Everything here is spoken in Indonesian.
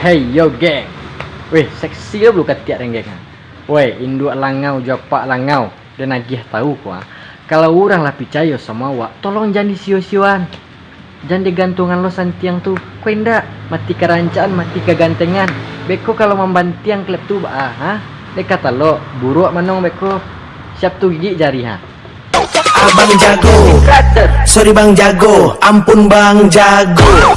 Hey yo geng Weh seksi lo belum ketiak dan geng Weh induk langau japak langau. Dan nagih tahu kuah Kalau orang lah percaya sama wak Tolong jangan disio-sioan. Jangan digantungan lo santiang tuh Kau indah. Mati kerancaan mati kegantengan. Beko kalau membantiang klep tuh ah ha? Dia kata lo buruk manong beko. Siap tuh gigi jari ha Abang jago. Sorry bang jago. Ampun bang jago.